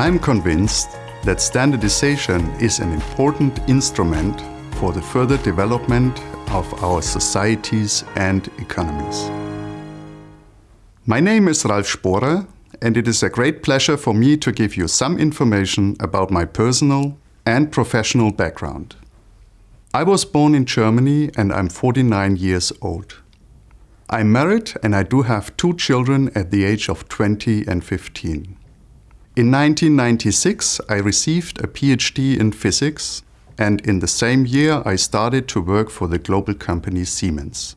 I'm convinced that standardization is an important instrument for the further development of our societies and economies. My name is Ralf Sporer and it is a great pleasure for me to give you some information about my personal and professional background. I was born in Germany and I'm 49 years old. I'm married and I do have two children at the age of 20 and 15. In 1996 I received a PhD in physics and in the same year I started to work for the global company Siemens.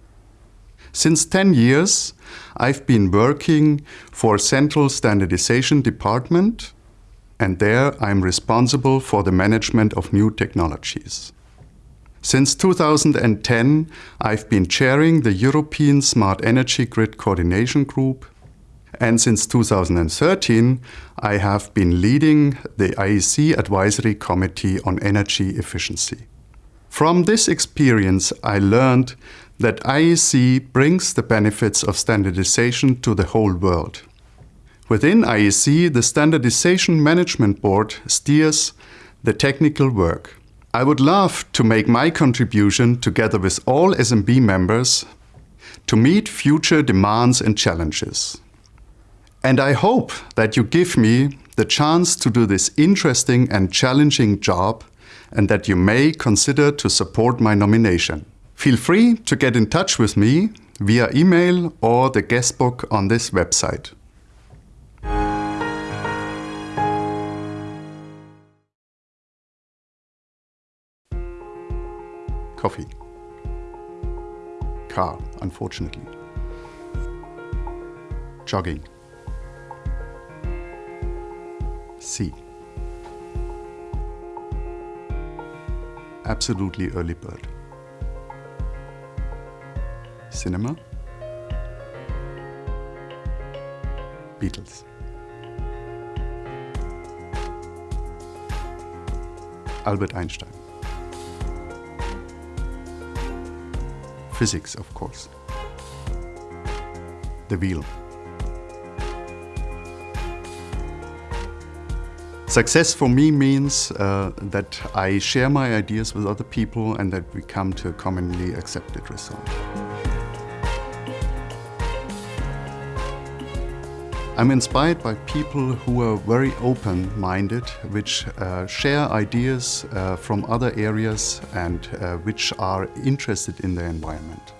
Since 10 years, I've been working for Central Standardization Department and there I'm responsible for the management of new technologies. Since 2010, I've been chairing the European Smart Energy Grid Coordination Group and since 2013, I have been leading the IEC Advisory Committee on Energy Efficiency. From this experience, I learned that IEC brings the benefits of standardization to the whole world. Within IEC, the Standardization Management Board steers the technical work. I would love to make my contribution together with all SMB members to meet future demands and challenges. And I hope that you give me the chance to do this interesting and challenging job and that you may consider to support my nomination. Feel free to get in touch with me via email or the guestbook on this website. Coffee. Car, unfortunately. Jogging. Sea. Absolutely early bird cinema, Beatles. Albert Einstein. Physics, of course. The wheel. Success for me means uh, that I share my ideas with other people and that we come to a commonly accepted result. I'm inspired by people who are very open-minded, which uh, share ideas uh, from other areas and uh, which are interested in the environment.